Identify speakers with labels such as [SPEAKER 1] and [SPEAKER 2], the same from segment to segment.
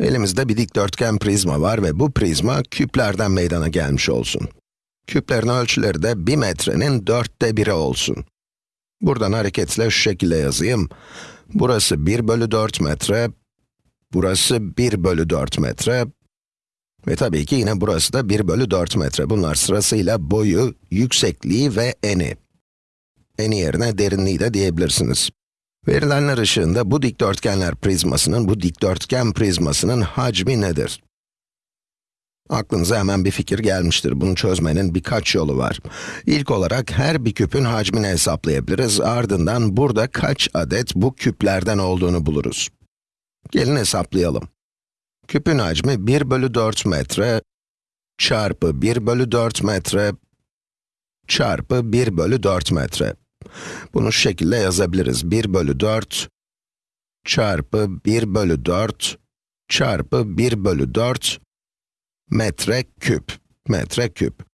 [SPEAKER 1] Elimizde bir dikdörtgen prizma var ve bu prizma küplerden meydana gelmiş olsun. Küplerin ölçüleri de 1 metrenin dörtte biri olsun. Buradan hareketle şu şekilde yazayım. Burası 1 bölü 4 metre, burası 1 bölü 4 metre ve tabii ki yine burası da 1 bölü 4 metre. Bunlar sırasıyla boyu, yüksekliği ve eni. Eni yerine derinliği de diyebilirsiniz. Verilenler ışığında bu dikdörtgenler prizmasının, bu dikdörtgen prizmasının hacmi nedir? Aklınıza hemen bir fikir gelmiştir. Bunu çözmenin birkaç yolu var. İlk olarak her bir küpün hacmini hesaplayabiliriz. Ardından burada kaç adet bu küplerden olduğunu buluruz. Gelin hesaplayalım. Küpün hacmi 1 bölü 4 metre çarpı 1 bölü 4 metre çarpı 1 bölü 4 metre. Bunu şu şekilde yazabiliriz. 1 bölü 4 çarpı 1 bölü 4 çarpı 1 bölü 4 metre küp. Metre küp.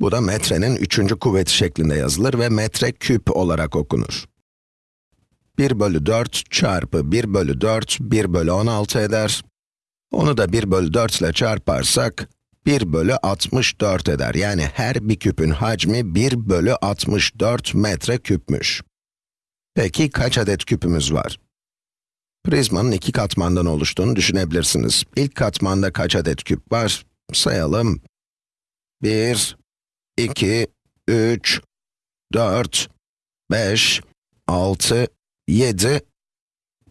[SPEAKER 1] Bu da metrenin üçüncü kuvveti şeklinde yazılır ve metre küp olarak okunur. 1 bölü 4 çarpı 1 bölü 4, 1 bölü 16 eder. Onu da 1 bölü 4 ile çarparsak, 1 bölü 64 eder. Yani her bir küpün hacmi 1 bölü 64 metre küpmüş. Peki kaç adet küpümüz var? Prizmanın iki katmandan oluştuğunu düşünebilirsiniz. İlk katmanda kaç adet küp var? Sayalım. 1, 2, 3, 4, 5, 6, 7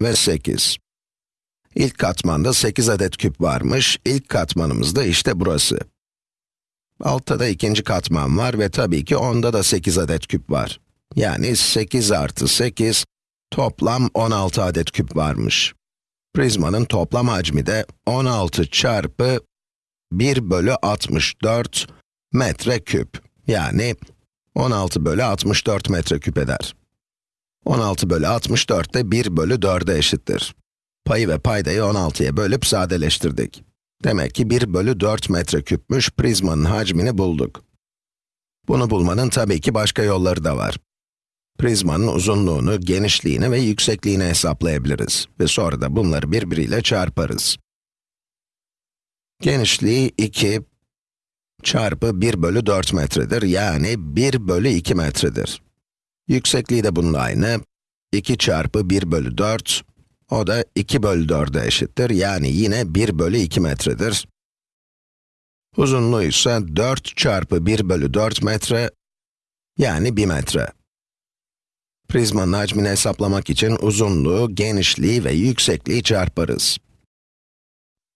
[SPEAKER 1] ve 8. İlk katmanda 8 adet küp varmış. İlk katmanımız da işte burası. Altta da ikinci katman var ve tabii ki onda da 8 adet küp var. Yani 8 artı 8, toplam 16 adet küp varmış. Prizmanın toplam hacmi de 16 çarpı 1 bölü 64 metre küp. Yani 16 bölü 64 metre küp eder. 16 bölü 64 de 1 bölü 4'e eşittir. Payı ve paydayı 16'ya bölüp sadeleştirdik. Demek ki 1 bölü 4 metreküpmüş prizmanın hacmini bulduk. Bunu bulmanın tabii ki başka yolları da var. Prizmanın uzunluğunu, genişliğini ve yüksekliğini hesaplayabiliriz. Ve sonra da bunları birbiriyle çarparız. Genişliği 2 çarpı 1 bölü 4 metredir. Yani 1 bölü 2 metredir. Yüksekliği de bunun aynı. 2 çarpı 1 bölü 4, o da 2 bölü 4'e eşittir. Yani yine 1 bölü 2 metredir. Uzunluğu ise 4 çarpı 1 bölü 4 metre, yani 1 metre. Prizmanın hacmini hesaplamak için uzunluğu, genişliği ve yüksekliği çarparız.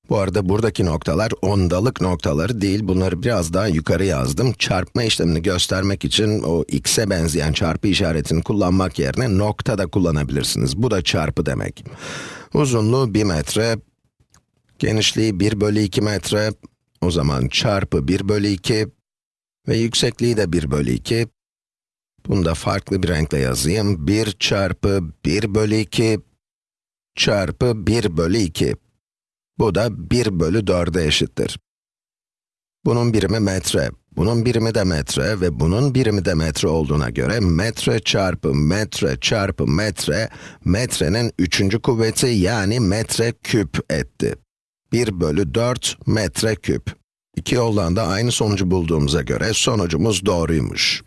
[SPEAKER 1] Bu arada buradaki noktalar ondalık noktaları değil, bunları biraz daha yukarı yazdım. Çarpma işlemini göstermek için o x'e benzeyen çarpı işaretini kullanmak yerine nokta da kullanabilirsiniz. Bu da çarpı demek. Uzunluğu 1 metre, genişliği 1 bölü 2 metre, o zaman çarpı 1 bölü 2 ve yüksekliği de 1 bölü 2. Bunu da farklı bir renkle yazayım. 1 çarpı 1 bölü 2 çarpı 1 bölü 2. Bu da 1 bölü 4'e eşittir. Bunun birimi metre, bunun birimi de metre ve bunun birimi de metre olduğuna göre metre çarpı metre çarpı metre, metrenin üçüncü kuvveti yani metre küp etti. 1 bölü 4 metre küp. İki yoldan da aynı sonucu bulduğumuza göre sonucumuz doğruymuş.